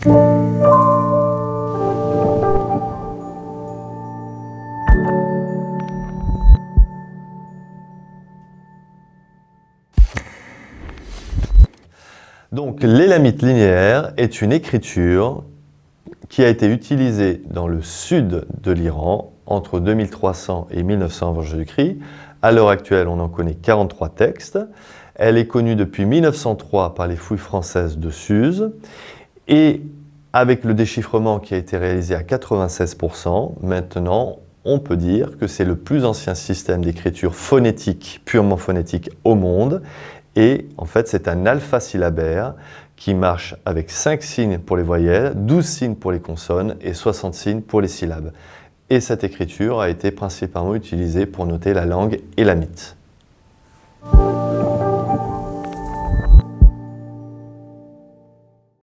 Donc l'élamite linéaire est une écriture qui a été utilisée dans le sud de l'Iran entre 2300 et 1900 avant Jésus-Christ. À l'heure actuelle, on en connaît 43 textes. Elle est connue depuis 1903 par les fouilles françaises de Suse et avec le déchiffrement qui a été réalisé à 96%, maintenant on peut dire que c'est le plus ancien système d'écriture phonétique, purement phonétique au monde et en fait, c'est un alpha-syllabaire qui marche avec 5 signes pour les voyelles, 12 signes pour les consonnes et 60 signes pour les syllabes. Et cette écriture a été principalement utilisée pour noter la langue élamite.